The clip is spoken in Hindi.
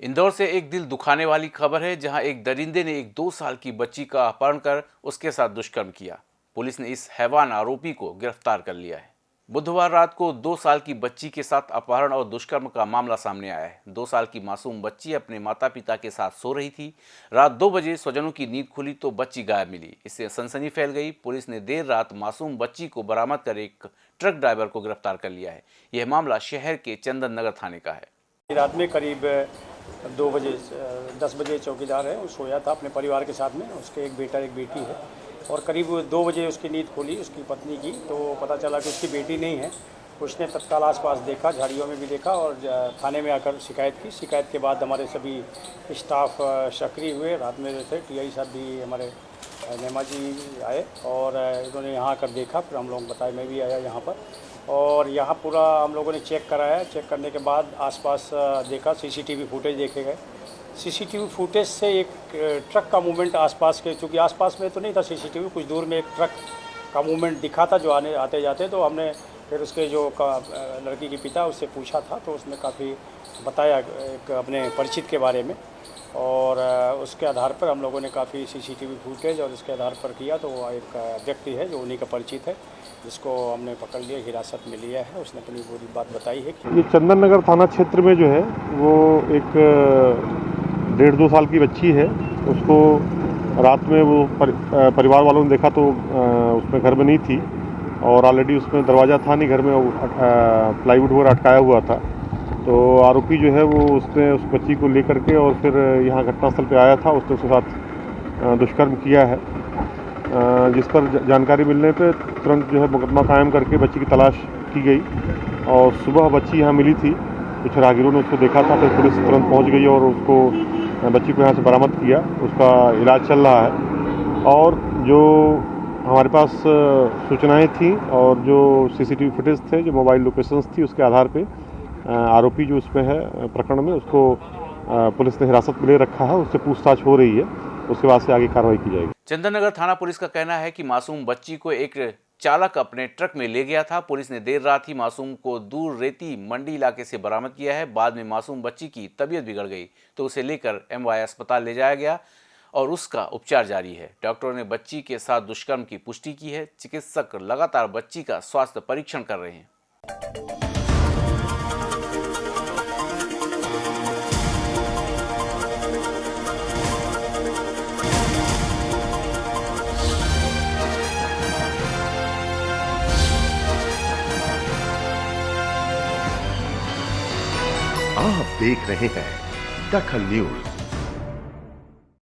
इंदौर से एक दिल दुखाने वाली खबर है, जहाँ एक दरिंदे ने एक दो साल की बच्ची का अपहरण कर उसके साथ दुष्कर्म किया। पुलिस ने इस हैवान आरोपी को गिरफ़्तार कर लिया है। बुधवार रात को दो साल की बच्ची के साथ अपहरण और दुष्कर्म का मामला सामने आया है। दो साल की मासूम बच्ची अपने माता पिता के साथ सो रही थी। रात दो बजे स्वजनों की नींद खुली तो बच्ची गायब मिली। इससे सनसनी फैल गई। पुलिस ने देर रात मासूम बच्ची को बरामद कर एक ट्रक ड्राइवर को गिरफ़्तार कर लिया है। यह मामला शहर के चंदन नगर थाने का है। रात में करीब दो बजे दस बजे चौकीदार है, वो सोया था अपने परिवार के साथ में, उसके एक बेटा, एक बेटी है। और करीब दो बजे उसकी नींद खोली, उसकी पत्नी की तो पता चला कि उसकी बेटी नहीं है। उसने तत्काल आसपास देखा, झाड़ियों में भी देखा और थाने में आकर शिकायत की। शिकायत के बाद हमारे सभी स्टाफ सक्रिय हुए। रात में थे टीआई साहब भी हमारे नेमा जी आए और इन्होंने यहाँ आकर देखा। फिर हम लोग बताए मैं भी आया यहाँ पर। और यहाँ पूरा हम लोगों ने चेक कराया चेक करने के बाद आसपास देखा, सीसीटीवी फुटेज देखे गए। सीसीटीवी फुटेज से एक ट्रक का मूवमेंट आसपास के, चूँकि आसपास में तो नहीं था सीसीटीवी, कुछ दूर में एक ट्रक का मूवमेंट दिखा था जो आने, आते जाते। तो हमने फिर उसके जो लड़की के पिता, उससे पूछा था तो उसने काफ़ी बताया एक अपने परिचित के बारे में। और उसके आधार पर हम लोगों ने काफ़ी सीसीटीवी फुटेज और इसके आधार पर किया तो वो एक व्यक्ति है जो उन्हीं का परिचित है जिसको हमने पकड़ लिया हिरासत में लिया है। उसने अपनी पूरी बात बताई है ये चंदन नगर थाना क्षेत्र में जो है वो एक डेढ़ दो साल की बच्ची है। उसको रात में वो पर, परिवार वालों ने देखा तो उसमें घर में नहीं थी और ऑलरेडी उसमें दरवाज़ा था नहीं घर में प्लाईवुड वगैरह अटकाया हुआ था। तो आरोपी जो है वो उसने उस बच्ची को लेकर के और फिर यहाँ घटनास्थल पे आया था, उसने उसके साथ दुष्कर्म किया है। जिस पर जानकारी मिलने पे तुरंत जो है मुकदमा कायम करके बच्ची की तलाश की गई और सुबह बच्ची यहाँ मिली थी। कुछ राहगीरों ने उसको देखा था, फिर पुलिस तुरंत पहुँच गई और उसको बच्ची को यहाँ से बरामद किया। उसका इलाज चल रहा है। और जो हमारे पास सूचनाएँ थी और जो सीसीटीवी फुटेज थे, जो मोबाइल लोकेशंस थी, उसके आधार पे आरोपी जो उसमें है प्रकरण में, उसको पुलिस ने हिरासत में ले रखा है, उससे पूछताछ हो रही है, उसके बाद से आगे कार्रवाई की जाएगी। चंदननगर थाना पुलिस का कहना है कि मासूम बच्ची को एक चालक अपने ट्रक में ले गया था। पुलिस ने देर रात ही मासूम को दूर रेती मंडी इलाके से बरामद किया है। बाद में मासूम बच्ची की तबीयत बिगड़ गई तो उसे लेकर एमवाई अस्पताल ले जाया गया और उसका उपचार जारी है। डॉक्टरों ने बच्ची के साथ दुष्कर्म की पुष्टि की है। चिकित्सक लगातार बच्ची का स्वास्थ्य परीक्षण कर रहे हैं। आप देख रहे हैं दखल न्यूज़।